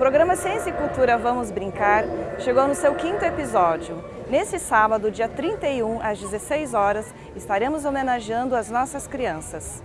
programa Ciência e Cultura Vamos Brincar chegou no seu quinto episódio. Nesse sábado, dia 31, às 16 horas, estaremos homenageando as nossas crianças.